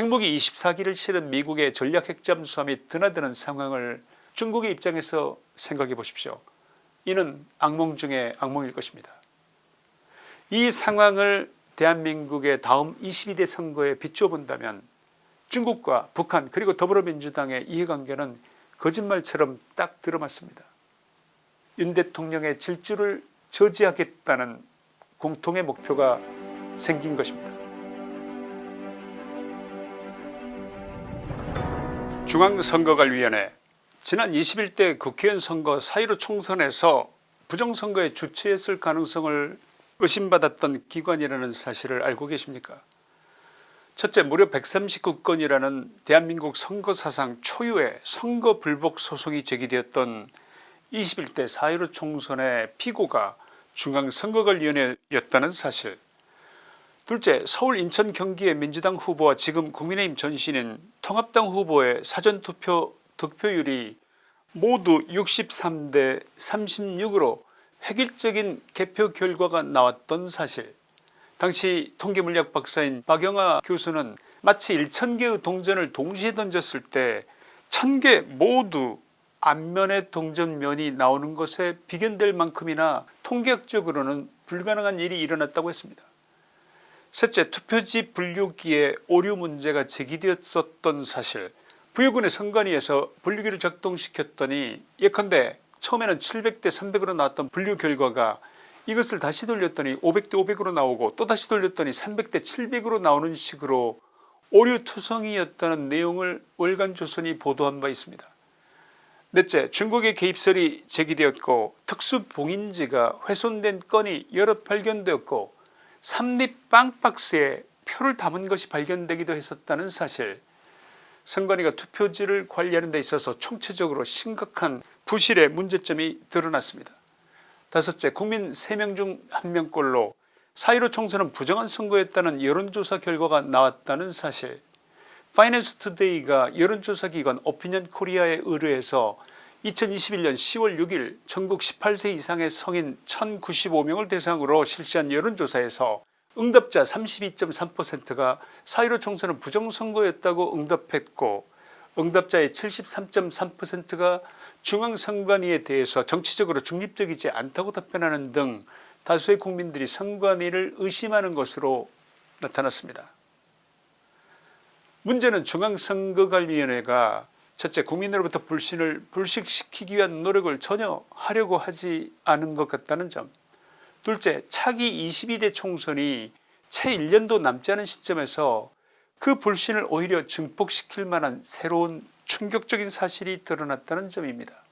핵무기 24기를 실은 미국의 전략 핵잠수함이 드나드는 상황을 중국의 입장에서 생각해 보십시오. 이는 악몽 중의 악몽일 것입니다. 이 상황을 대한민국의 다음 22대 선거에 비추어 본다면 중국과 북한 그리고 더불어민주당의 이해관계는 거짓말처럼 딱 들어맞습니다. 윤 대통령의 질주를 저지하겠다는 공통의 목표가 생긴 것입니다. 중앙선거관리위원회 지난 21대 국회의원 선거 4.15 총선에서 부정선거에 주최했을 가능성을 의심받았던 기관이라는 사실을 알고 계십니까? 첫째 무려 139건이라는 대한민국 선거사상 초유의 선거 불복 소송이 제기되었던 21대 4.15 총선의 피고가 중앙선거관리위원회였다는 사실 둘째 서울 인천 경기의 민주당 후보와 지금 국민의힘 전신인 통합당 후보의 사전투표 득표율이 모두 63대 36으로 획일적인 개표 결과가 나왔던 사실 당시 통계물리학 박사인 박영하 교수는 마치 1000개의 동전을 동시에 던졌을 때 1000개 모두 앞면의 동전면이 나오는 것에 비견될 만큼이나 통계학적으로는 불가능한 일이 일어났다고 했습니다. 셋째 투표지 분류기에 오류 문제가 제기되었었던 사실 부여군의 선관위에서 분류기를 작동시켰더니 예컨대 처음에는 700대 300으로 나왔던 분류 결과가 이것을 다시 돌렸더니 500대 500으로 나오고 또 다시 돌렸더니 300대 700으로 나오는 식으로 오류투성이었다는 내용을 월간조선이 보도한 바 있습니다. 넷째 중국의 개입설이 제기되었고 특수봉인지가 훼손된 건이 여러 발견되었고 삼립 빵 박스에 표를 담은 것이 발견되기도 했었다는 사실 선관위가 투표지를 관리하는 데 있어서 총체적으로 심각한 부실의 문제점이 드러났습니다. 다섯째 국민 3명 중 1명꼴로 4.15 총선은 부정한 선거였다는 여론조사 결과가 나왔다는 사실 파이낸스 투데이가 여론조사기관 오피니언 코리아에 의뢰해서 2021년 10월 6일 전국 18세 이상의 성인 1095명을 대상으로 실시한 여론조사에서 응답자 32.3%가 4.15 총선은 부정선거였다고 응답했고 응답자의 73.3%가 중앙선관위에 대해서 정치적으로 중립적이지 않다고 답변하는 등 다수의 국민들이 선관위를 의심하는 것으로 나타났습니다. 문제는 중앙선거관리위원회가 첫째 국민으로부터 불신을 불식시키기 위한 노력을 전혀 하려고 하지 않은 것 같다는 점 둘째 차기 22대 총선이 채 1년도 남지 않은 시점에서 그 불신을 오히려 증폭시킬 만한 새로운 충격적인 사실이 드러났다는 점입니다.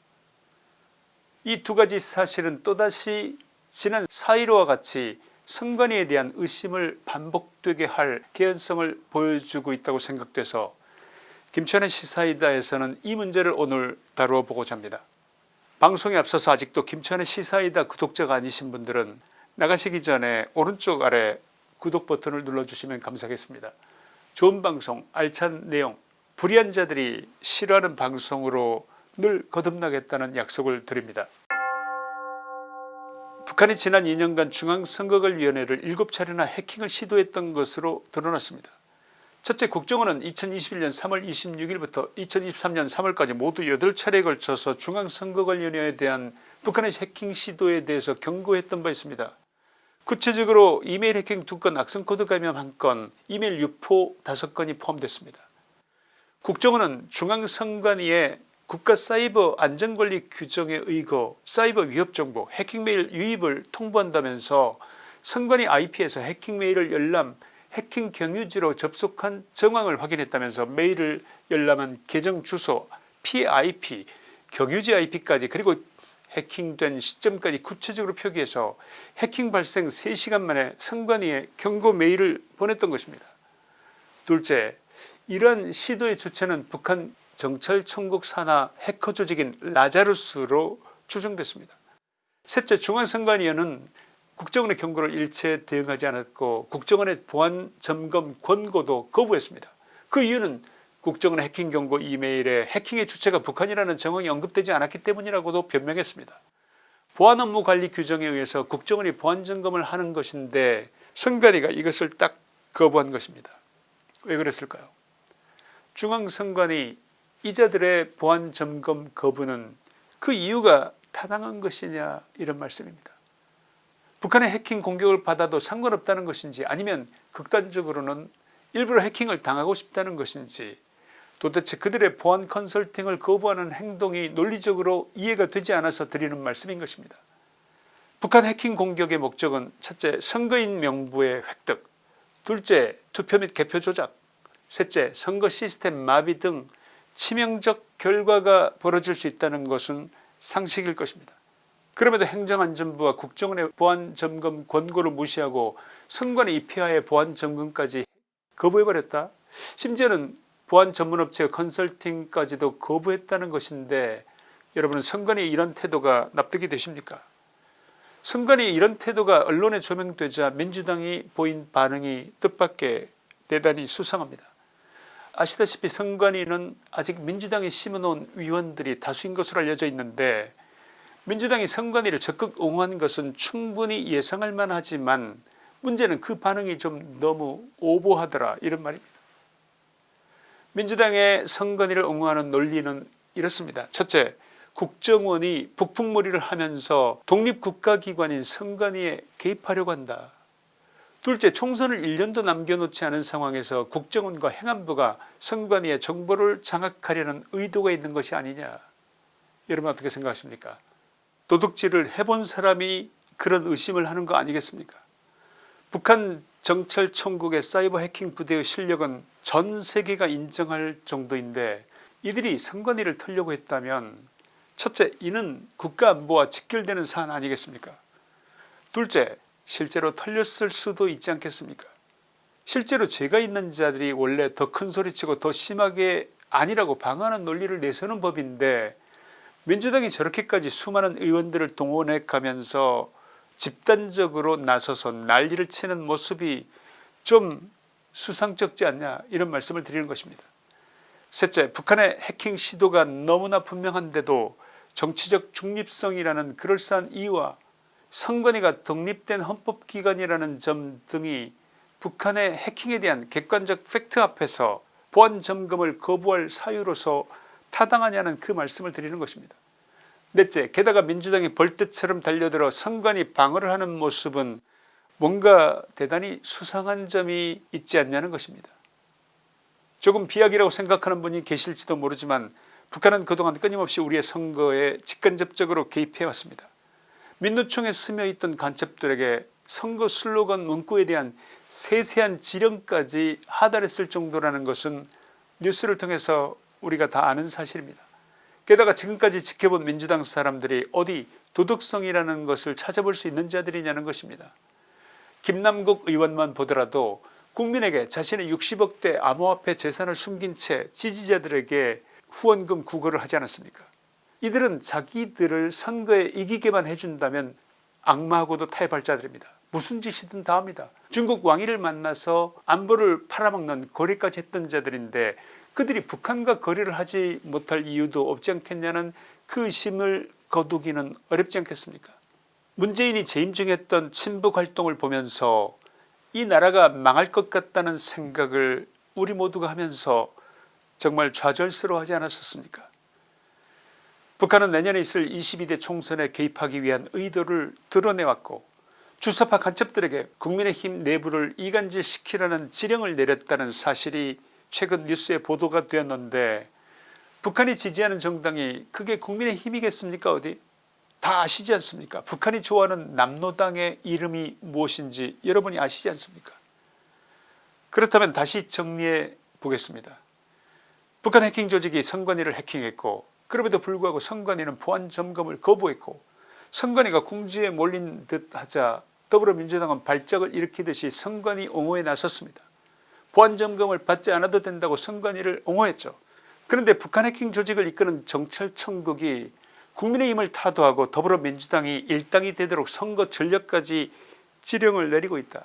이 두 가지 사실은 또다시 지난 4.15와 같이 선관위에 대한 의심을 반복되게 할 개연성을 보여주고 있다고 생각돼서 김천의 시사이다에서는 이 문제를 오늘 다루어 보고자 합니다. 방송에 앞서서 아직도 김천의 시사이다 구독자가 아니신 분들은 나가시기 전에 오른쪽 아래 구독 버튼을 눌러주시면 감사하겠습니다. 좋은 방송 알찬 내용 불의한 자들이 싫어하는 방송으로 늘 거듭나겠다는 약속을 드립니다. 북한이 지난 2년간 중앙선거관리위원회를 7차례나 해킹을 시도했던 것으로 드러났습니다. 첫째 국정원은 2021년 3월 26일부터 2023년 3월까지 모두 8차례에 걸쳐서 중앙선거관리위원회에 대한 북한의 해킹 시도에 대해서 경고했던 바 있습니다. 구체적으로 이메일 해킹 2건 악성코드 감염 1건 이메일 유포 5건이 포함됐습니다. 국정원은 중앙선관위에 국가사이버 안전관리 규정에 의거 사이버 위협정보 해킹메일 유입을 통보한다면서 선관위 IP에서 해킹메일을 열람 해킹 경유지로 접속한 정황을 확인했다면서 메일을 열람한 계정 주소 피해 IP 경유지 IP까지 그리고 해킹된 시점까지 구체적으로 표기해서 해킹 발생 3시간 만에 선관위에 경고 메일을 보냈던 것입니다. 둘째 이러한 시도의 주체는 북한 정찰총국 산하 해커 조직인 라자루스로 추정됐습니다. 셋째 중앙선관위원은 국정원의 경고를 일체 대응하지 않았고 국정원의 보안 점검 권고도 거부했습니다. 그 이유는 국정원의 해킹 경고 이메일에 해킹의 주체가 북한이라는 정황이 언급되지 않았기 때문이라고도 변명했습니다. 보안 업무 관리 규정에 의해서 국정원이 보안 점검을 하는 것인데 선관위가 이것을 딱 거부한 것입니다. 왜 그랬을까요 중앙선관위 이자들의 보안 점검 거부는 그 이유가 타당한 것이냐 이런 말씀입니다. 북한의 해킹 공격을 받아도 상관없다는 것인지 아니면 극단적으로는 일부러 해킹을 당하고 싶다는 것인지 도대체 그들의 보안 컨설팅을 거부하는 행동이 논리적으로 이해가 되지 않아서 드리는 말씀인 것입니다. 북한 해킹 공격의 목적은 첫째 선거인 명부의 획득 둘째 투표 및 개표 조작 셋째 선거 시스템 마비 등 치명적 결과가 벌어질 수 있다는 것은 상식일 것입니다. 그럼에도 행정안전부와 국정원의 보안점검 권고를 무시하고 선관위 입회하에 보안점검까지 거부해버렸다. 심지어는 보안전문업체 컨설팅까지도 거부했다는 것인데 여러분 선관위 이런 태도가 납득이 되십니까 선관위 이런 태도가 언론에 조명되자 민주당이 보인 반응이 뜻밖의 대단히 수상합니다. 아시다시피 선관위는 아직 민주당이 심어놓은 위원들이 다수인 것으로 알려져 있는데 민주당이 선관위를 적극 옹호한 것은 충분히 예상할 만하지만 문제는 그 반응이 좀 너무 오보하더라 이런 말입니다. 민주당의 선관위를 옹호하는 논리는 이렇습니다. 첫째 국정원이 북풍머리를 하면서 독립국가기관인 선관위에 개입하려고 한다. 둘째 총선을 1년도 남겨놓지 않은 상황에서 국정원과 행안부가 선관위의 정보를 장악하려는 의도가 있는 것이 아니냐 여러분 어떻게 생각하십니까 도둑질을 해본 사람이 그런 의심을 하는 거 아니겠습니까? 북한 정찰총국의 사이버 해킹 부대의 실력은 전 세계가 인정할 정도인데 이들이 선관위를 털려고 했다면 첫째 이는 국가안보와 직결되는 사안 아니겠습니까? 둘째 실제로 털렸을 수도 있지 않겠습니까? 실제로 죄가 있는 자들이 원래 더 큰 소리치고 더 심하게 아니라고 방어하는 논리를 내세우는 법인데 민주당이 저렇게까지 수많은 의원들을 동원해 가면서 집단적으로 나서서 난리를 치는 모습이 좀 수상쩍지 않냐 이런 말씀을 드리는 것입니다. 셋째 북한의 해킹 시도가 너무나 분명한데도 정치적 중립성이라는 그럴싸한 이유와 선관위가 독립된 헌법기관이라는 점 등이 북한의 해킹에 대한 객관적 팩트 앞에서 보안점검을 거부할 사유로서 타당하냐는 그 말씀을 드리는 것입니다. 넷째 게다가 민주당이 벌떼처럼 달려들어 선관위 방어를 하는 모습은 뭔가 대단히 수상한 점이 있지 않냐는 것입니다. 조금 비약이라고 생각하는 분이 계실지도 모르지만 북한은 그동안 끊임없이 우리의 선거에 직간접적으로 개입해왔습니다. 민노총에 스며있던 간첩들에게 선거 슬로건 문구에 대한 세세한 지령까지 하달했을 정도라는 것은 뉴스를 통해서 우리가 다 아는 사실입니다. 게다가 지금까지 지켜본 민주당 사람들이 어디 도덕성이라는 것을 찾아볼 수 있는 자들이냐는 것입니다. 김남국 의원만 보더라도 국민에게 자신의 60억대 암호화폐 재산을 숨긴 채 지지자들에게 후원금 구걸을 하지 않았습니까 이들은 자기들을 선거에 이기게만 해준다면 악마하고도 타협할 자들입니다. 무슨 짓이든 다 합니다. 중국 왕위를 만나서 안보를 팔아먹는 거래까지 했던 자들인데 그들이 북한과 거래를 하지 못할 이유도 없지 않겠냐는 그 의심을 거두기는 어렵지 않겠습니까? 문재인이 재임 중에 했던 친북 활동을 보면서 이 나라가 망할 것 같다는 생각을 우리 모두가 하면서 정말 좌절스러워하지 않았었습니까? 북한은 내년에 있을 22대 총선에 개입하기 위한 의도를 드러내왔고 주사파 간첩들에게 국민의힘 내부를 이간질시키라는 지령을 내렸다는 사실이 최근 뉴스에 보도가 되었는데 북한이 지지하는 정당이 그게 국민의 힘이겠습니까 어디? 다 아시지 않습니까? 북한이 좋아하는 남노당의 이름이 무엇인지 여러분이 아시지 않습니까? 그렇다면 다시 정리해 보겠습니다. 북한 해킹 조직이 선관위를 해킹했고 그럼에도 불구하고 선관위는 보안 점검을 거부했고 선관위가 궁지에 몰린 듯 하자 더불어민주당은 발작을 일으키듯이 선관위 옹호에 나섰습니다 보안점검을 받지 않아도 된다고 선관위를 옹호했죠. 그런데 북한 해킹 조직을 이끄는 정찰청국이 국민의힘을 타도하고 더불어민주당이 일당이 되도록 선거 전략까지 지령을 내리고 있다.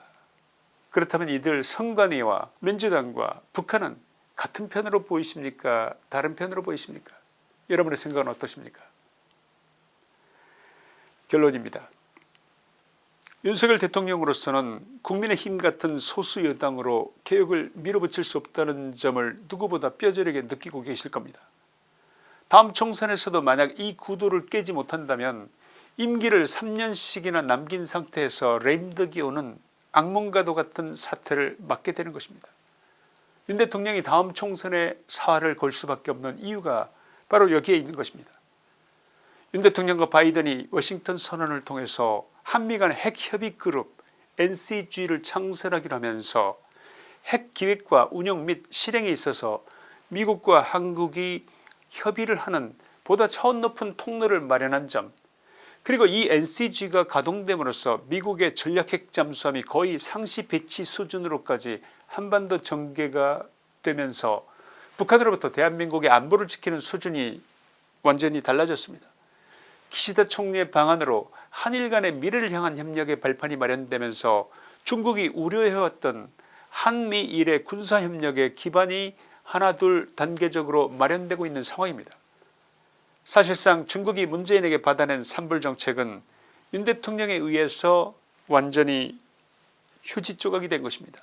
그렇다면 이들 선관위와 민주당과 북한은 같은 편으로 보이십니까 다른 편으로 보이십니까 여러분의 생각은 어떠십니까 결론입니다. 윤석열 대통령으로서는 국민의힘 같은 소수 여당으로 개혁을 밀어붙일 수 없다는 점을 누구보다 뼈저리게 느끼고 계실 겁니다. 다음 총선에서도 만약 이 구도를 깨지 못한다면 임기를 3년씩이나 남긴 상태에서 램덕이 오는 악몽과도 같은 사태를 맞게 되는 것입니다. 윤 대통령이 다음 총선에 사활을 걸 수밖에 없는 이유가 바로 여기에 있는 것입니다. 윤 대통령과 바이든이 워싱턴 선언을 통해서 한미 간 핵협의 그룹 NCG를 창설하기로 하면서 핵기획과 운영 및 실행에 있어서 미국과 한국이 협의를 하는 보다 차원 높은 통로를 마련한 점 그리고 이 NCG가 가동됨으로써 미국의 전략핵 잠수함이 거의 상시 배치 수준으로까지 한반도 전개가 되면서 북한으로부터 대한민국의 안보를 지키는 수준이 완전히 달라졌습니다. 기시다 총리의 방안으로 한일 간의 미래를 향한 협력의 발판이 마련되면서 중국이 우려해왔던 한미일의 군사협력의 기반이 하나둘 단계적으로 마련되고 있는 상황입니다. 사실상 중국이 문재인에게 받아낸 산불정책은 윤 대통령에 의해서 완전히 휴지 조각이 된 것입니다.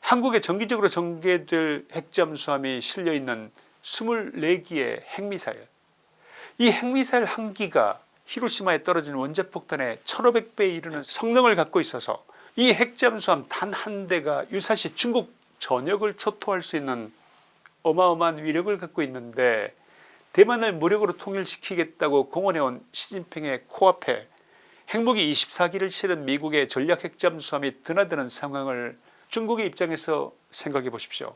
한국에 정기적으로 전개될 핵잠수함이 실려있는 24기의 핵미사일 이 핵미사일 한 기가 히로시마에 떨어진 원자폭탄의 1500배에 이르는 성능을 갖고 있어서 이 핵잠수함 단 한 대가 유사시 중국 전역을 초토할 수 있는 어마어마한 위력을 갖고 있는데 대만을 무력으로 통일시키겠다고 공언해온 시진핑의 코앞에 핵무기 24기를 실은 미국의 전략 핵잠수함이 드나드는 상황을 중국의 입장에서 생각해 보십시오.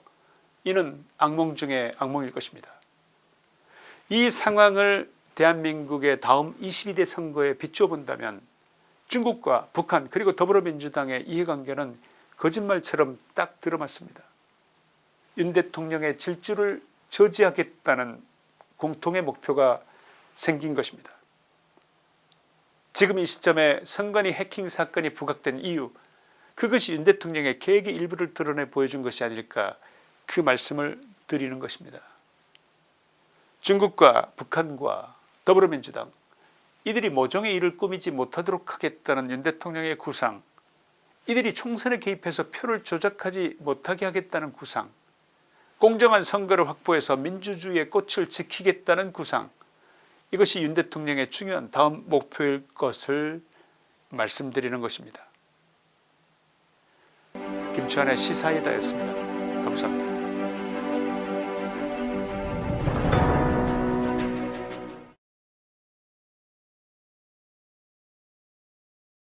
이는 악몽 중의 악몽일 것입니다. 이 상황을 대한민국의 다음 22대 선거에 비추어 본다면 중국과 북한 그리고 더불어민주당의 이해관계는 거짓말처럼 딱 들어맞습니다. 윤 대통령의 질주를 저지하겠다는 공통의 목표가 생긴 것입니다. 지금 이 시점에 선관위 해킹 사건이 부각된 이유 그것이 윤 대통령의 계획의 일부를 드러내 보여준 것이 아닐까 그 말씀을 드리는 것입니다. 중국과 북한과 더불어민주당 이들이 모종의 일을 꾸미지 못하도록 하겠다는 윤 대통령의 구상 이들이 총선에 개입해서 표를 조작하지 못하게 하겠다는 구상 공정한 선거를 확보해서 민주주의의 꽃을 지키겠다는 구상 이것이 윤 대통령의 중요한 다음 목표일 것을 말씀드리는 것입니다. 김치환의 시사이다였습니다. 감사합니다.